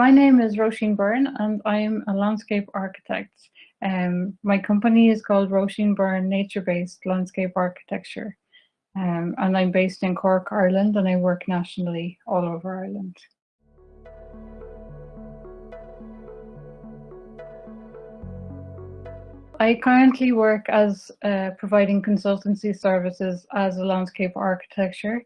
My name is Roisin Byrne and I am a landscape architect. Um, my company is called Roisin Byrne Nature-Based Landscape Architecture. Um, and I'm based in Cork, Ireland, and I work nationally all over Ireland. I currently work as uh, providing consultancy services as a landscape architecture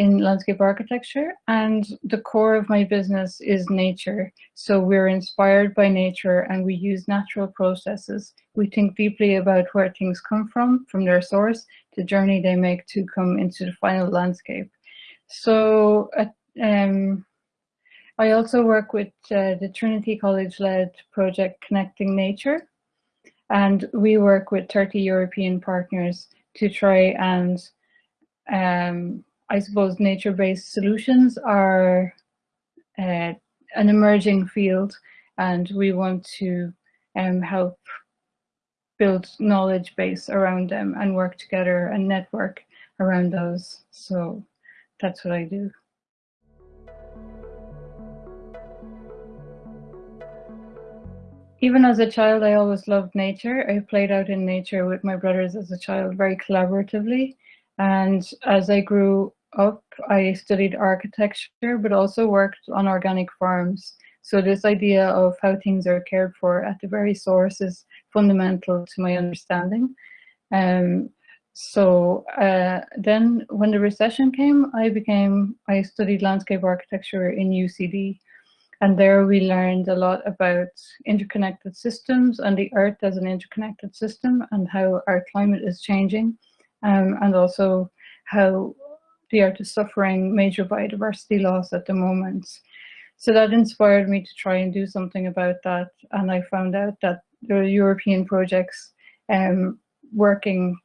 in landscape architecture and the core of my business is nature. So we're inspired by nature and we use natural processes. We think deeply about where things come from, from their source, the journey they make to come into the final landscape. So uh, um, I also work with uh, the Trinity College-led project Connecting Nature and we work with 30 European partners to try and um, I suppose nature-based solutions are uh, an emerging field and we want to um, help build knowledge base around them and work together and network around those. So that's what I do. Even as a child, I always loved nature. I played out in nature with my brothers as a child very collaboratively. And as I grew up, I studied architecture, but also worked on organic farms. So this idea of how things are cared for at the very source is fundamental to my understanding. Um, so uh, then when the recession came, I became, I studied landscape architecture in UCD. And there we learned a lot about interconnected systems and the earth as an interconnected system and how our climate is changing. Um, and also how earth is suffering major biodiversity loss at the moment. So that inspired me to try and do something about that. And I found out that there are European projects um, working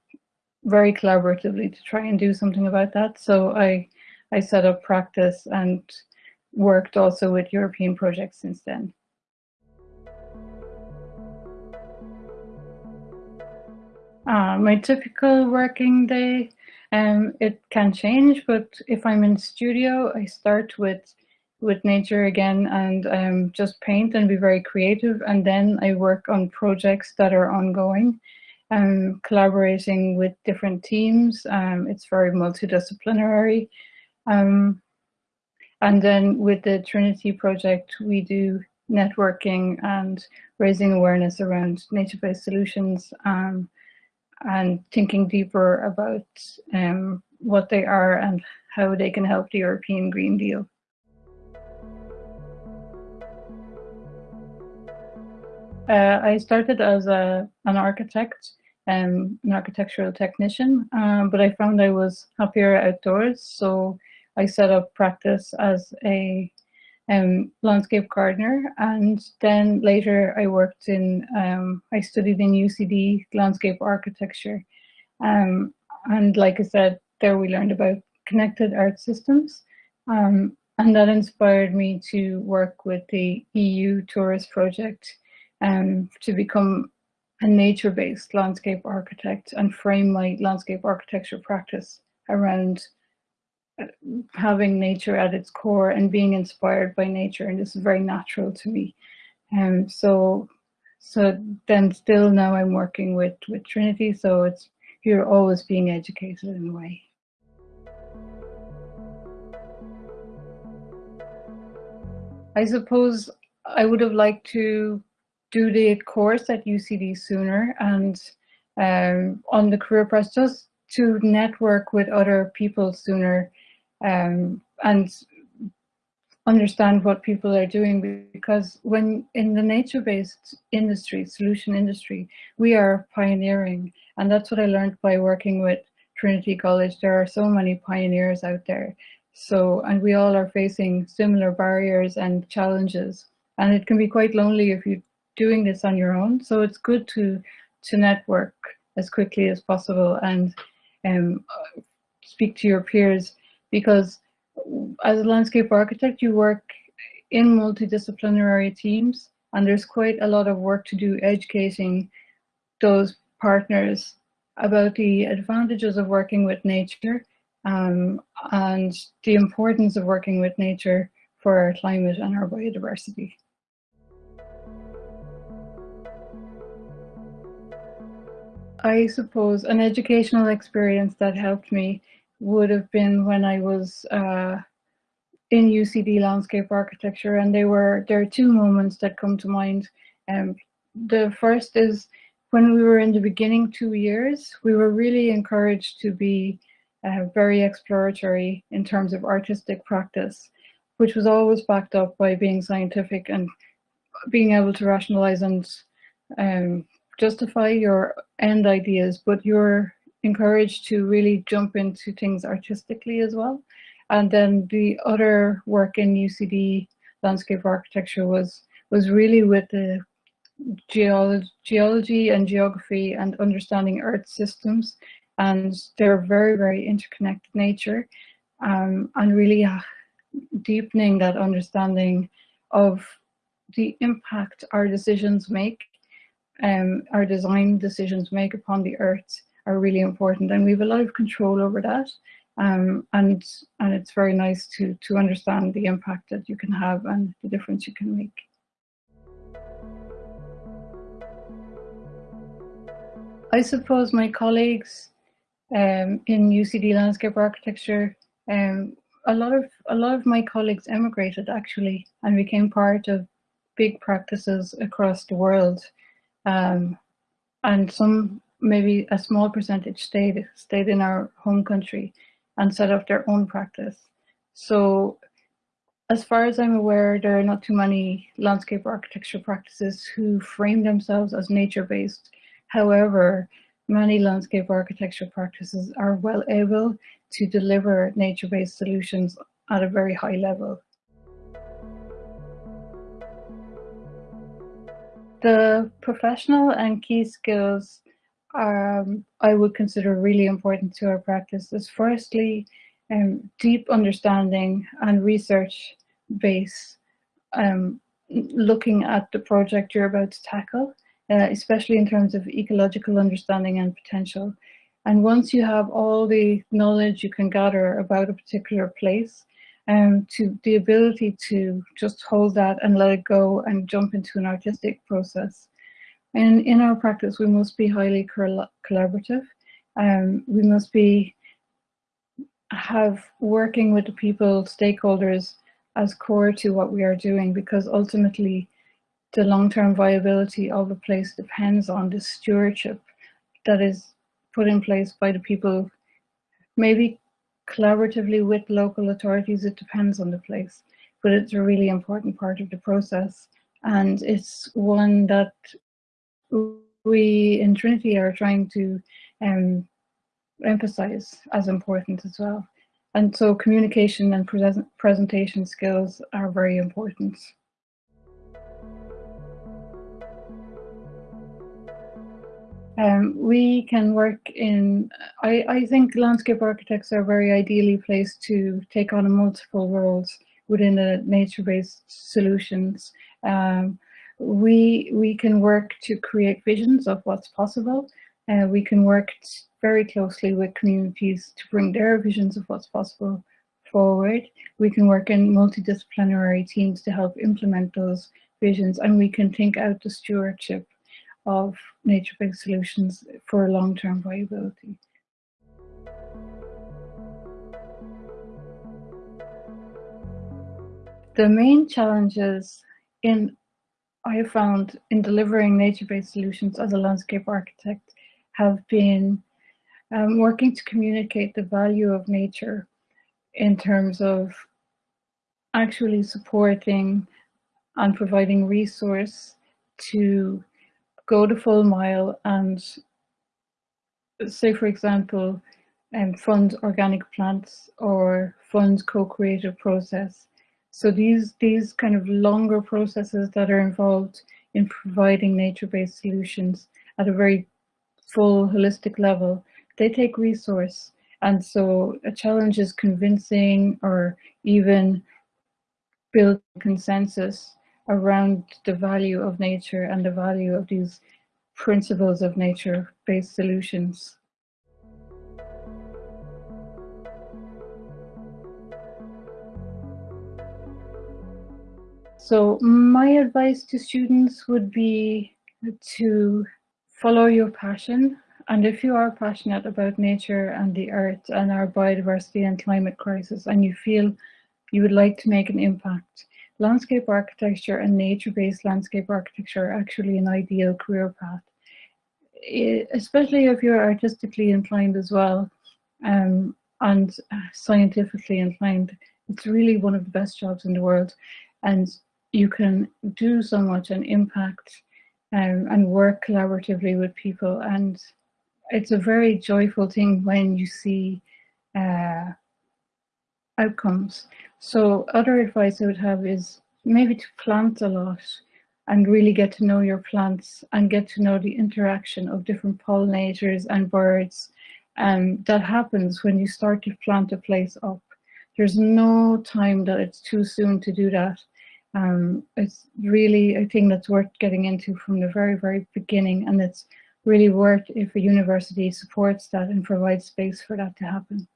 very collaboratively to try and do something about that. So I, I set up practice and worked also with European projects since then. Uh, my typical working day um, it can change, but if I'm in studio, I start with with nature again and um, just paint and be very creative. And then I work on projects that are ongoing, um, collaborating with different teams. Um, it's very multidisciplinary. Um, and then with the Trinity project, we do networking and raising awareness around nature-based solutions um, and thinking deeper about um, what they are and how they can help the European Green Deal. Uh, I started as a, an architect, um, an architectural technician, um, but I found I was happier outdoors, so I set up practice as a um, landscape gardener. And then later I worked in, um, I studied in UCD landscape architecture. Um, and like I said, there we learned about connected art systems. Um, and that inspired me to work with the EU Tourist Project um, to become a nature-based landscape architect and frame my landscape architecture practice around having nature at its core and being inspired by nature and this is very natural to me. And um, so so then still now I'm working with with Trinity so it's you're always being educated in a way. I suppose I would have liked to do the course at UCD sooner and um, on the career press just to network with other people sooner um, and understand what people are doing because when in the nature-based industry, solution industry, we are pioneering and that's what I learned by working with Trinity College. There are so many pioneers out there. So, and we all are facing similar barriers and challenges and it can be quite lonely if you're doing this on your own. So it's good to, to network as quickly as possible and um, speak to your peers because as a landscape architect, you work in multidisciplinary teams and there's quite a lot of work to do educating those partners about the advantages of working with nature um, and the importance of working with nature for our climate and our biodiversity. I suppose an educational experience that helped me would have been when I was uh, in UCD landscape architecture and they were there are two moments that come to mind. Um, the first is when we were in the beginning two years, we were really encouraged to be uh, very exploratory in terms of artistic practice, which was always backed up by being scientific and being able to rationalize and um, justify your end ideas, but you're encouraged to really jump into things artistically as well. And then the other work in UCD landscape architecture was was really with the geology, geology and geography and understanding earth systems and their very, very interconnected nature um, and really uh, deepening that understanding of the impact our decisions make, um, our design decisions make upon the earth are really important and we have a lot of control over that um, and and it's very nice to to understand the impact that you can have and the difference you can make. I suppose my colleagues um, in UCD landscape architecture, um, a lot of a lot of my colleagues emigrated actually and became part of big practices across the world, um, and some maybe a small percentage stayed stayed in our home country and set up their own practice. So as far as I'm aware, there are not too many landscape architecture practices who frame themselves as nature-based. However, many landscape architecture practices are well able to deliver nature-based solutions at a very high level. The professional and key skills um, I would consider really important to our practice is firstly um, deep understanding and research base um, looking at the project you're about to tackle, uh, especially in terms of ecological understanding and potential. And once you have all the knowledge you can gather about a particular place, um, to the ability to just hold that and let it go and jump into an artistic process and in our practice, we must be highly collaborative. Um, we must be have working with the people, stakeholders as core to what we are doing because ultimately the long-term viability of a place depends on the stewardship that is put in place by the people, maybe collaboratively with local authorities, it depends on the place, but it's a really important part of the process. And it's one that we in Trinity are trying to um, emphasize as important as well. And so communication and presentation skills are very important. Um, we can work in, I, I think landscape architects are very ideally placed to take on multiple roles within the nature-based solutions. Um, we we can work to create visions of what's possible. Uh, we can work very closely with communities to bring their visions of what's possible forward. We can work in multidisciplinary teams to help implement those visions and we can think out the stewardship of nature-based solutions for long-term viability. The main challenges in I have found in delivering nature-based solutions as a landscape architect have been um, working to communicate the value of nature in terms of actually supporting and providing resource to go the full mile and say for example um, fund organic plants or fund co-creative process so these, these kind of longer processes that are involved in providing nature-based solutions at a very full holistic level, they take resource. And so a challenge is convincing or even build consensus around the value of nature and the value of these principles of nature-based solutions. So my advice to students would be to follow your passion. And if you are passionate about nature and the earth and our biodiversity and climate crisis, and you feel you would like to make an impact, landscape architecture and nature-based landscape architecture are actually an ideal career path. Especially if you're artistically inclined as well um, and scientifically inclined, it's really one of the best jobs in the world. And you can do so much and impact um, and work collaboratively with people. And it's a very joyful thing when you see uh, outcomes. So other advice I would have is maybe to plant a lot and really get to know your plants and get to know the interaction of different pollinators and birds um, that happens when you start to plant a place up. There's no time that it's too soon to do that. Um, it's really a thing that's worth getting into from the very, very beginning and it's really worth if a university supports that and provides space for that to happen.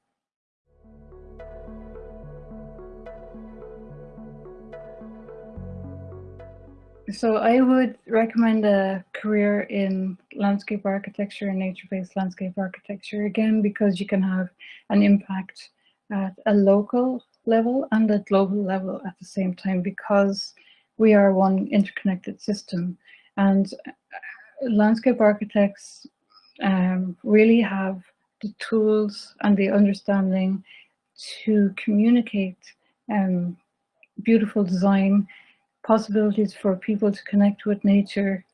So I would recommend a career in landscape architecture and nature-based landscape architecture, again, because you can have an impact at a local level and at global level at the same time because we are one interconnected system. And uh, landscape architects um, really have the tools and the understanding to communicate um, beautiful design, possibilities for people to connect with nature,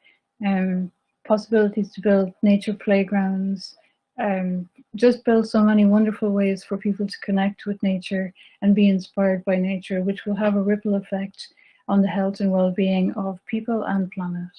um, possibilities to build nature playgrounds, um, just build so many wonderful ways for people to connect with nature and be inspired by nature, which will have a ripple effect on the health and well-being of people and planet.